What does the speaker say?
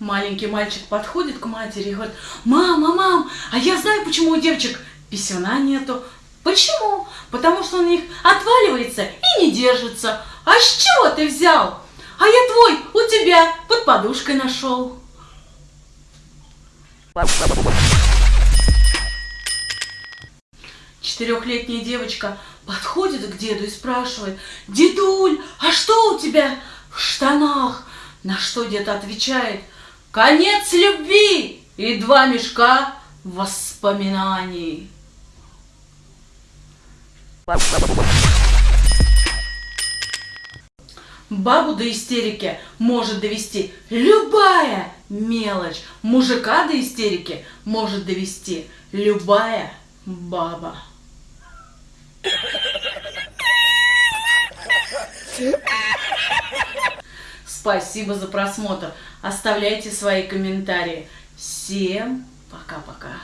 маленький мальчик подходит к матери и говорит, мама, мам, а я знаю, почему у девочек писюна нету. Почему? Потому что у них отваливается и не держится. А с чего ты взял? А я твой у тебя под подушкой нашел. Четырехлетняя девочка подходит к деду и спрашивает, «Дедуль, а что у тебя в штанах?» На что дед отвечает, «Конец любви и два мешка воспоминаний». Бабу до истерики может довести любая мелочь. Мужика до истерики может довести любая баба. Спасибо за просмотр. Оставляйте свои комментарии. Всем пока-пока.